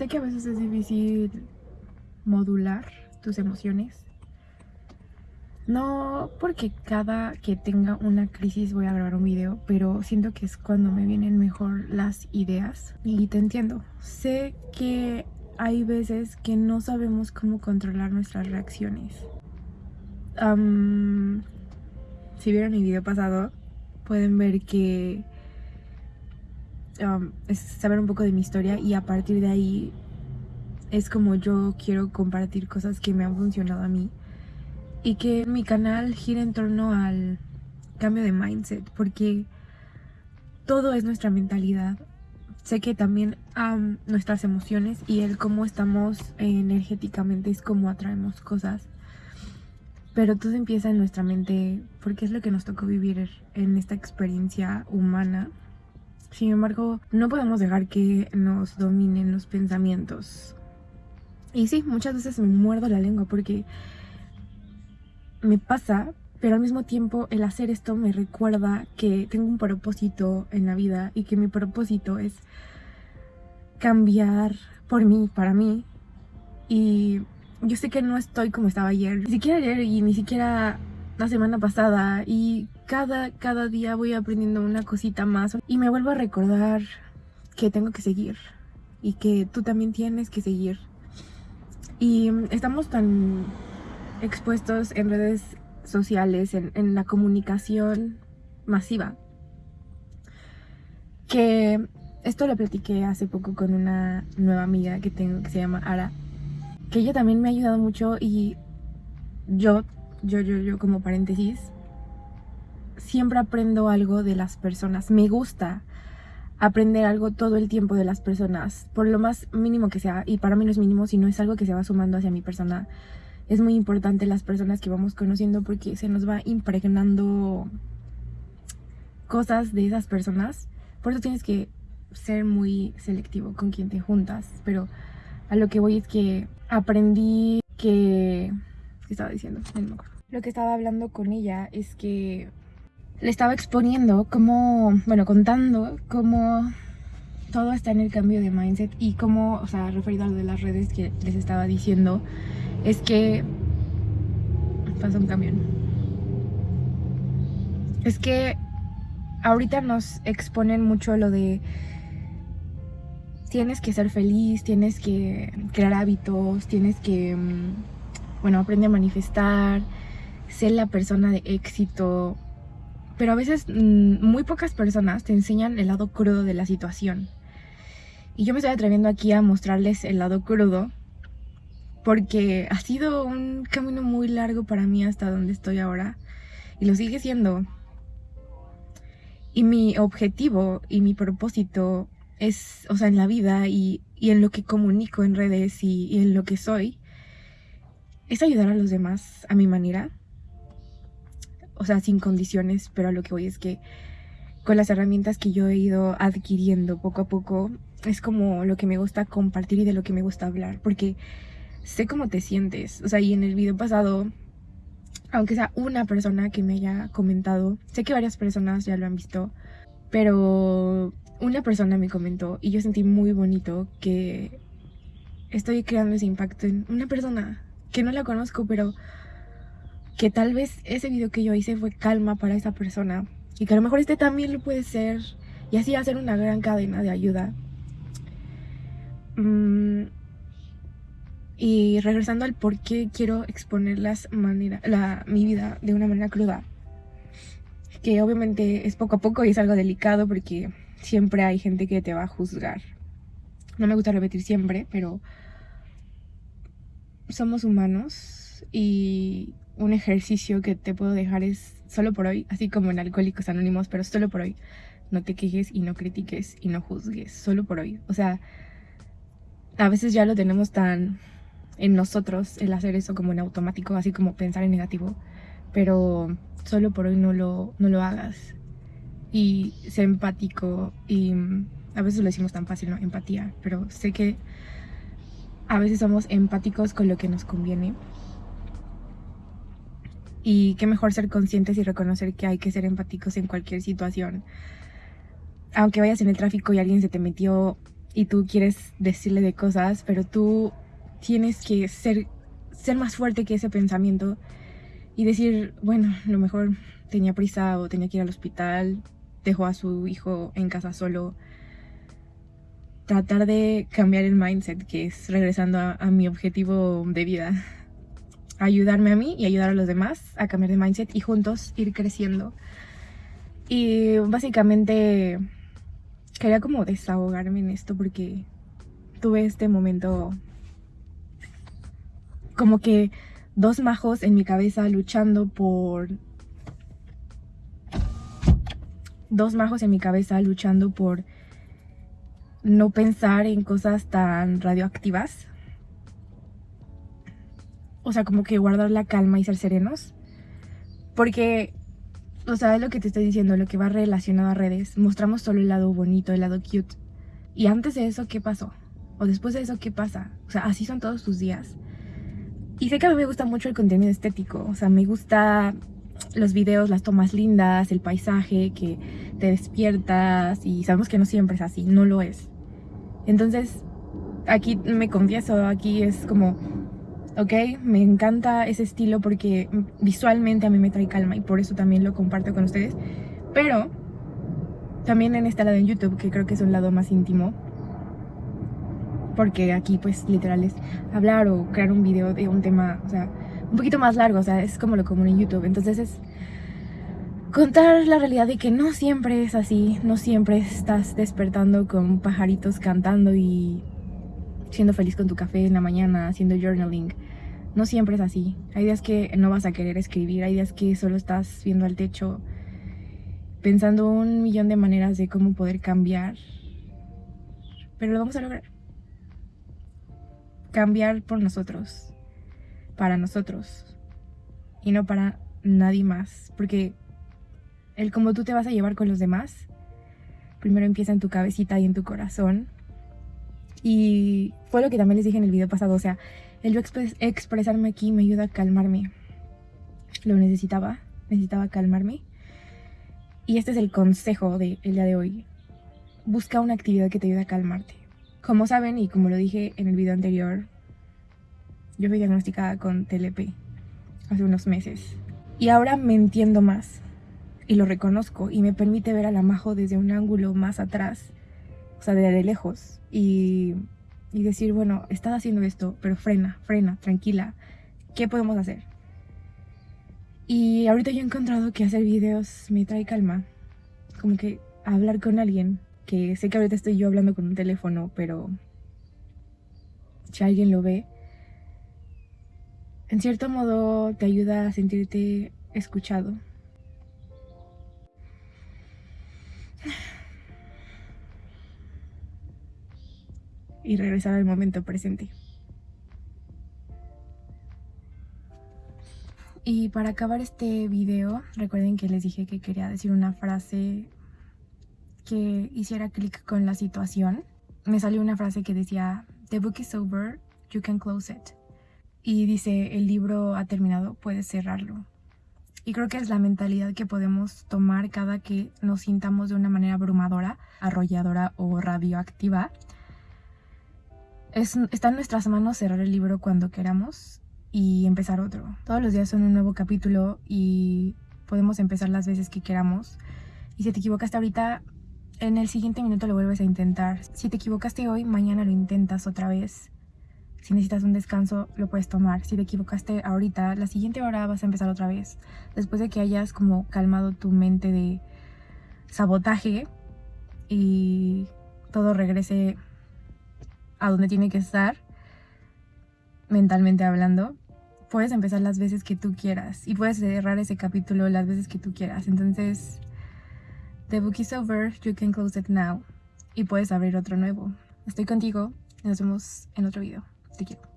Sé que a veces es difícil modular tus emociones. No porque cada que tenga una crisis voy a grabar un video, pero siento que es cuando me vienen mejor las ideas. Y te entiendo. Sé que hay veces que no sabemos cómo controlar nuestras reacciones. si vieron mi video pasado, pueden ver que es saber un poco de mi historia y a partir de ahí es como yo quiero compartir cosas que me han funcionado a mí y que mi canal gira en torno al cambio de mindset porque todo es nuestra mentalidad. Sé que también nuestras emociones y el cómo estamos energéticamente es como atraemos cosas pero todo empieza en nuestra mente porque es lo que nos tocó vivir en esta experiencia humana sin embargo, no podemos dejar que nos dominen los pensamientos. Y sí, muchas veces me muerdo la lengua porque me pasa, pero al mismo tiempo el hacer esto me recuerda que tengo un propósito en la vida y que mi propósito es cambiar por mí, para mí. Y yo sé que no estoy como estaba ayer, ni siquiera ayer y ni siquiera la semana pasada y cada, cada día voy aprendiendo una cosita más y me vuelvo a recordar que tengo que seguir y que tú también tienes que seguir. Y estamos tan expuestos en redes sociales, en, en la comunicación masiva, que esto lo platiqué hace poco con una nueva amiga que tengo que se llama Ara, que ella también me ha ayudado mucho y yo yo, yo, yo como paréntesis, siempre aprendo algo de las personas. Me gusta aprender algo todo el tiempo de las personas, por lo más mínimo que sea. Y para mí no es mínimo, sino es algo que se va sumando hacia mi persona. Es muy importante las personas que vamos conociendo porque se nos va impregnando cosas de esas personas. Por eso tienes que ser muy selectivo con quien te juntas. Pero a lo que voy es que aprendí que estaba diciendo? Lo que estaba hablando con ella es que le estaba exponiendo como, bueno, contando cómo todo está en el cambio de mindset y cómo, o sea, referido a lo de las redes que les estaba diciendo, es que pasa un camión. Es que ahorita nos exponen mucho lo de tienes que ser feliz, tienes que crear hábitos, tienes que mm, bueno, aprende a manifestar, ser la persona de éxito. Pero a veces mm, muy pocas personas te enseñan el lado crudo de la situación. Y yo me estoy atreviendo aquí a mostrarles el lado crudo porque ha sido un camino muy largo para mí hasta donde estoy ahora y lo sigue siendo. Y mi objetivo y mi propósito es, o sea, en la vida y, en lo que comunico en redes y en lo que soy, es ayudar a los demás a mi manera. O sea, sin condiciones, pero a lo que voy es que con las herramientas que yo he ido adquiriendo poco a poco, es como lo que me gusta compartir y de lo que me gusta hablar, porque sé cómo te sientes. O sea, y en el video pasado, aunque sea una persona que me haya comentado, sé que varias personas ya lo han visto, pero una persona me comentó y yo sentí muy bonito que estoy creando ese impacto en una persona que no la conozco, pero que tal vez ese video que yo hice fue calma para esa persona y que a lo mejor este también lo puede ser y así hacer una gran cadena de ayuda. Mm, y regresando al por qué quiero exponer las manera, la, mi vida de una manera cruda, que obviamente es poco a poco y es algo delicado porque siempre hay gente que te va a juzgar. No me gusta repetir siempre, pero somos humanos y un ejercicio que te puedo dejar es solo por hoy, así como en Alcohólicos Anónimos, pero solo por hoy. No te quejes y no critiques y no juzgues, solo por hoy. O sea, a veces ya lo tenemos tan en nosotros el hacer eso como en automático, así como pensar en negativo, pero solo por hoy no lo, no lo hagas. Y sé empático y a veces lo decimos tan fácil, ¿no? Empatía, pero sé que a veces somos empáticos con lo que nos conviene. Y qué mejor ser conscientes y reconocer que hay que ser empáticos en cualquier situación. Aunque vayas en el tráfico y alguien se te metió y tú quieres decirle de cosas, pero tú tienes que ser, ser más fuerte que ese pensamiento y decir, bueno, lo mejor tenía prisa o tenía que ir al hospital, dejó a su hijo en casa solo. Tratar de cambiar el mindset, que es regresando a, mi objetivo de vida. Ayudarme a mí y ayudar a los demás a cambiar de mindset y juntos ir creciendo. Y básicamente quería como desahogarme en esto porque tuve este momento como que dos majos en mi cabeza luchando por dos majos en mi cabeza luchando por no pensar en cosas tan radioactivas. O sea, como que guardar la calma y ser serenos. Porque, o sea, es lo que te estoy diciendo, lo que va relacionado a redes. Mostramos solo el lado bonito, el lado cute. Y antes de eso, ¿qué pasó? O después de eso, ¿qué pasa? O sea, así son todos tus días. Y sé que a mí me gusta mucho el contenido estético. O sea, me gusta los videos, las tomas lindas, el paisaje, que te despiertas y sabemos que no siempre es así, no lo es. Entonces, aquí me confieso, aquí es como, ok, me encanta ese estilo porque visualmente a mí me trae calma y por eso también lo comparto con ustedes. Pero también en este lado en YouTube, que creo que es un lado más íntimo, porque aquí pues literal es hablar o crear un video de un tema, o sea, un poquito más largo, o sea, es como lo común en YouTube. Entonces es contar la realidad de que no siempre es así, no siempre estás despertando con pajaritos cantando y siendo feliz con tu café en la mañana, haciendo journaling. No siempre es así. Hay días que no vas a querer escribir, hay días que solo estás viendo al techo pensando un millón de maneras de cómo poder cambiar. Pero lo vamos a lograr. Cambiar por nosotros para nosotros y no para nadie más. Porque el cómo tú te vas a llevar con los demás, primero empieza en tu cabecita y en tu corazón. Y fue lo que también les dije en el video pasado, o sea, el yo expresarme aquí me ayuda a calmarme. Lo necesitaba, necesitaba calmarme. Y este es el consejo del día de hoy. Busca una actividad que te ayude a calmarte. Como saben y como lo dije en el video anterior, yo fui diagnosticada con TLP hace unos meses. Y ahora me entiendo más. Y lo reconozco. Y me permite ver a la Majo desde un ángulo más atrás. O sea, de lejos. Y, y decir, bueno, estás haciendo esto, pero frena, frena, tranquila. ¿Qué podemos hacer? Y ahorita yo he encontrado que hacer videos me trae calma. Como que hablar con alguien. Que sé que ahorita estoy yo hablando con un teléfono, pero si alguien lo ve, en cierto modo te ayuda a sentirte escuchado. Y regresar al momento presente. Y para acabar este video, recuerden que les dije que quería decir una frase que hiciera clic con la situación. Me salió una frase que decía, The book is over, you can close it y dice el libro ha terminado, puedes cerrarlo. Y creo que es la mentalidad que podemos tomar cada que nos sintamos de una manera abrumadora, arrolladora o radioactiva. Es, está en nuestras manos cerrar el libro cuando queramos y empezar otro. Todos los días son un nuevo capítulo y podemos empezar las veces que queramos. Y si te equivocaste ahorita, en el siguiente minuto lo vuelves a intentar. Si te equivocaste hoy, mañana lo intentas otra vez si necesitas un descanso, lo puedes tomar. Si te equivocaste ahorita, la siguiente hora vas a empezar otra vez. Después de que hayas como calmado tu mente de sabotaje y todo regrese a donde tiene que estar, mentalmente hablando, puedes empezar las veces que tú quieras y puedes cerrar ese capítulo las veces que tú quieras. Entonces, the book is over, you can close it now y puedes abrir otro nuevo. Estoy contigo, nos vemos en otro video. Te quiero.